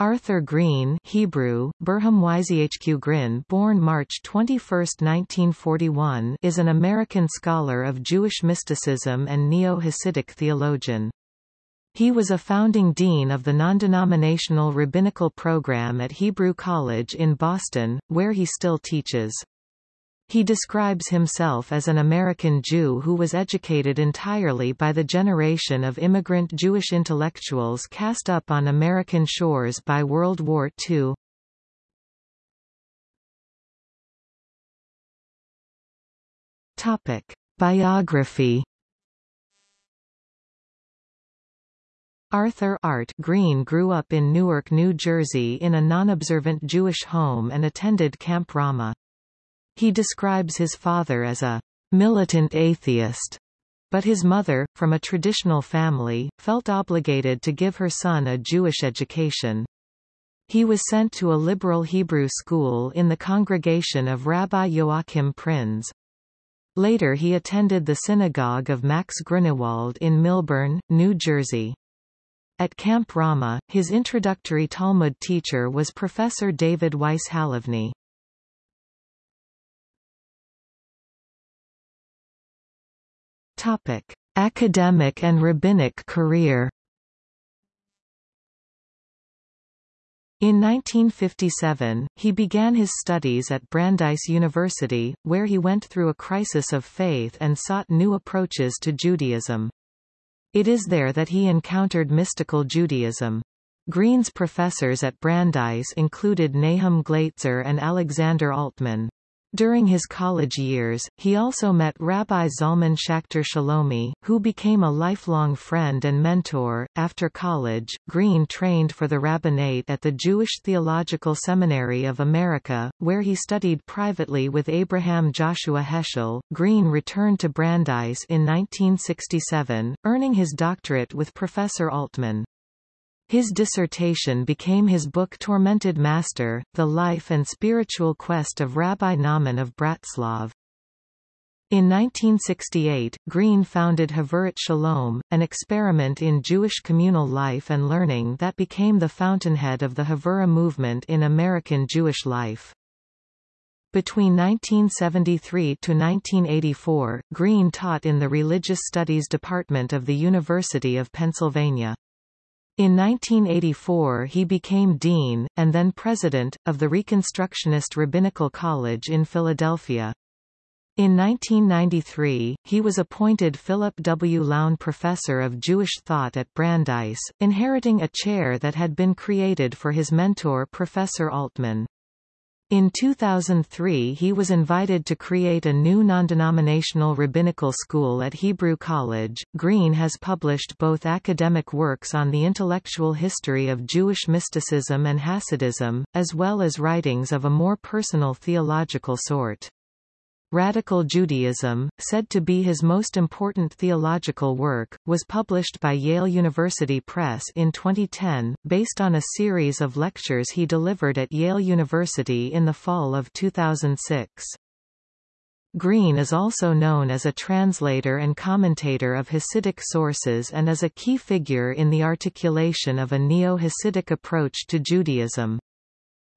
Arthur Green Hebrew, Burham Yzhq Grin born March 21, 1941 is an American scholar of Jewish mysticism and Neo-Hasidic theologian. He was a founding dean of the non-denominational rabbinical program at Hebrew College in Boston, where he still teaches. He describes himself as an American Jew who was educated entirely by the generation of immigrant Jewish intellectuals cast up on American shores by World War II. Topic. Biography Arthur Art Green grew up in Newark, New Jersey in a non-observant Jewish home and attended Camp Ramah. He describes his father as a militant atheist, but his mother, from a traditional family, felt obligated to give her son a Jewish education. He was sent to a liberal Hebrew school in the congregation of Rabbi Joachim Prinz. Later he attended the synagogue of Max Grunewald in Millburn, New Jersey. At Camp Ramah, his introductory Talmud teacher was Professor David Weiss Halivni. Topic: Academic and rabbinic career. In 1957, he began his studies at Brandeis University, where he went through a crisis of faith and sought new approaches to Judaism. It is there that he encountered mystical Judaism. Green's professors at Brandeis included Nahum Glatzer and Alexander Altmann. During his college years, he also met Rabbi Zalman Schachter Shalomi, who became a lifelong friend and mentor. After college, Green trained for the rabbinate at the Jewish Theological Seminary of America, where he studied privately with Abraham Joshua Heschel. Green returned to Brandeis in 1967, earning his doctorate with Professor Altmann. His dissertation became his book Tormented Master, The Life and Spiritual Quest of Rabbi Nahman of Bratslav. In 1968, Green founded Havurat Shalom, an experiment in Jewish communal life and learning that became the fountainhead of the Havurah movement in American Jewish life. Between 1973 to 1984, Green taught in the Religious Studies Department of the University of Pennsylvania. In 1984 he became dean, and then president, of the Reconstructionist Rabbinical College in Philadelphia. In 1993, he was appointed Philip W. Lown Professor of Jewish Thought at Brandeis, inheriting a chair that had been created for his mentor Professor Altmann. In 2003 he was invited to create a new non-denominational rabbinical school at Hebrew College. Green has published both academic works on the intellectual history of Jewish mysticism and Hasidism, as well as writings of a more personal theological sort. Radical Judaism, said to be his most important theological work, was published by Yale University Press in 2010, based on a series of lectures he delivered at Yale University in the fall of 2006. Green is also known as a translator and commentator of Hasidic sources and is a key figure in the articulation of a neo-Hasidic approach to Judaism.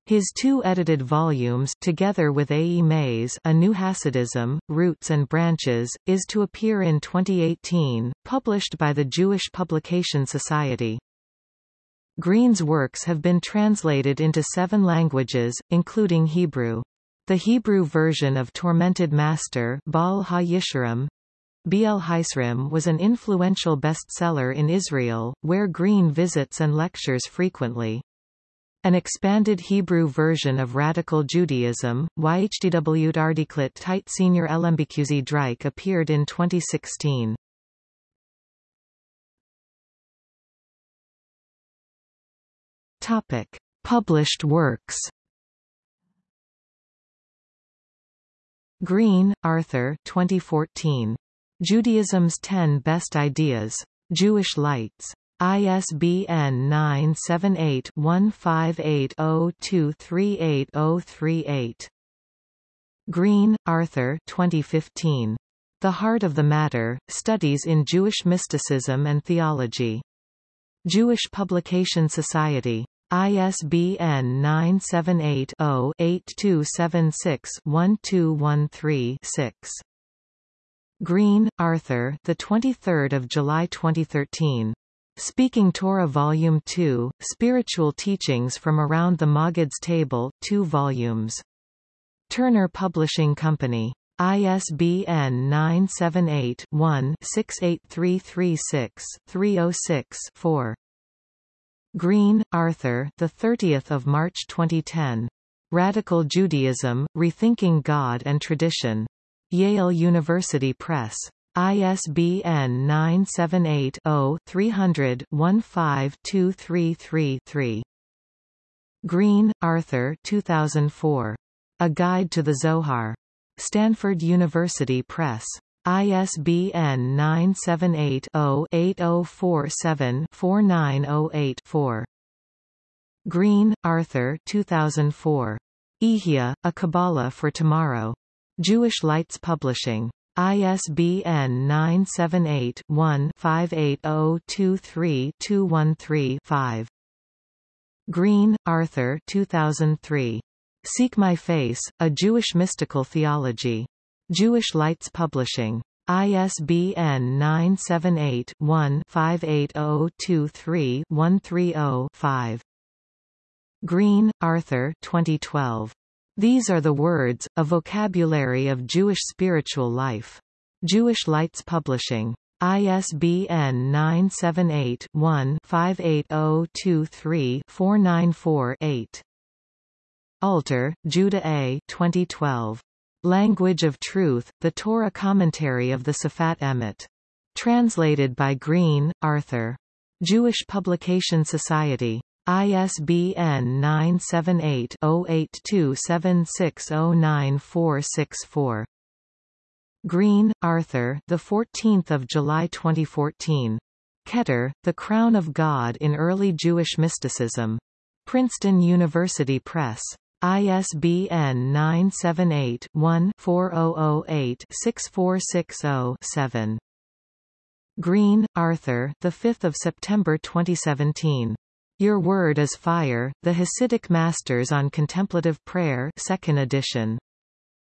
His two edited volumes together with A. E. Mayse A New Hasidism, Roots and Branches, is to appear in 2018, published by the Jewish Publication Society. Green's works have been translated into seven languages, including Hebrew. The Hebrew version of Tormented Master Baal HaYisharim, B.L. Haisrim was an influential bestseller in Israel, where Green visits and lectures frequently. An expanded Hebrew version of Radical Judaism, YHDW Ardiklit Tit Senior LMBQZ Drike appeared in 2016. Topic. Published works Green, Arthur 2014. Judaism's 10 Best Ideas. Jewish Lights. ISBN 978-1580238038. Green, Arthur 2015. The Heart of the Matter, Studies in Jewish Mysticism and Theology. Jewish Publication Society. ISBN 978-0-8276-1213-6. Green, Arthur. The 23rd of July 2013. Speaking Torah Volume 2, Spiritual Teachings from Around the Maggid's Table, 2 volumes. Turner Publishing Company. ISBN 978-1-68336-306-4. Green, Arthur. The 30th of March 2010. Radical Judaism: Rethinking God and Tradition. Yale University Press. ISBN 978 0 300 15233 Green, Arthur 2004. A Guide to the Zohar. Stanford University Press. ISBN 978-0-8047-4908-4. Green, Arthur 2004. Ehyeh, A Kabbalah for Tomorrow. Jewish Lights Publishing. ISBN 978-1-58023-213-5. Green, Arthur 2003. Seek My Face, A Jewish Mystical Theology. Jewish Lights Publishing. ISBN 978-1-58023-130-5. Green, Arthur 2012. These are the words, a vocabulary of Jewish spiritual life. Jewish Lights Publishing. ISBN 978-1-58023-494-8. Alter, Judah A. 2012. Language of Truth, The Torah Commentary of the Sefat Emet. Translated by Green, Arthur. Jewish Publication Society. ISBN 978-0827609464. Green, Arthur. The 14th of July 2014. Keter, The Crown of God in Early Jewish Mysticism. Princeton University Press. ISBN 978-1-4008-6460-7. Green, Arthur. The 5th of September 2017. Your Word is Fire: The Hasidic Masters on Contemplative Prayer, 2nd edition.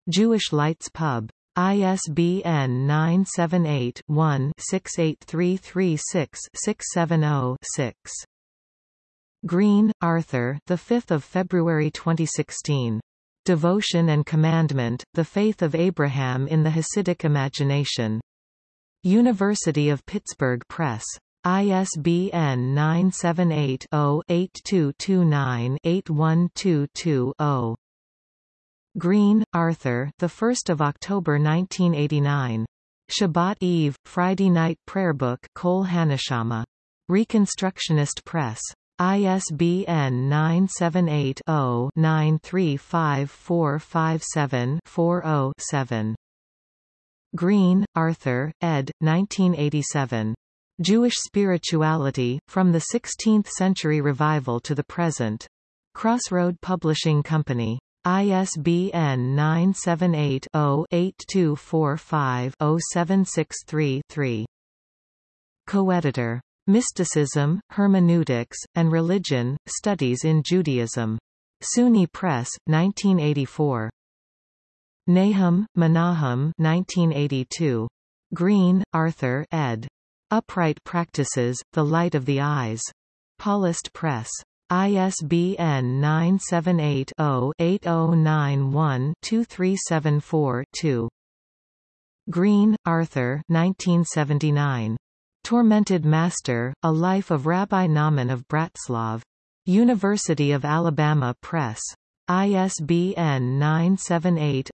Jewish Lights Pub. ISBN 978-1-68336-670-6. Green, Arthur. The 5th of February 2016. Devotion and Commandment: The Faith of Abraham in the Hasidic Imagination. University of Pittsburgh Press. ISBN 978 0 8229 8122 Green, Arthur. The 1st of October 1989. Shabbat Eve, Friday Night Prayer Book, Kol Haneshama. Reconstructionist Press. ISBN 978-0-935457-40-7. Green, Arthur, ed. 1987. Jewish Spirituality, From the Sixteenth Century Revival to the Present. Crossroad Publishing Company. ISBN 978-0-8245-0763-3. Co-editor. Mysticism, Hermeneutics, and Religion, Studies in Judaism. SUNY Press, 1984. Nahum, Menahem 1982. Green, Arthur ed. Upright Practices, The Light of the Eyes. Paulist Press. ISBN 978 0 8091 2374 Green, Arthur 1979. Tormented Master, A Life of Rabbi Nahman of Bratslav. University of Alabama Press. ISBN 978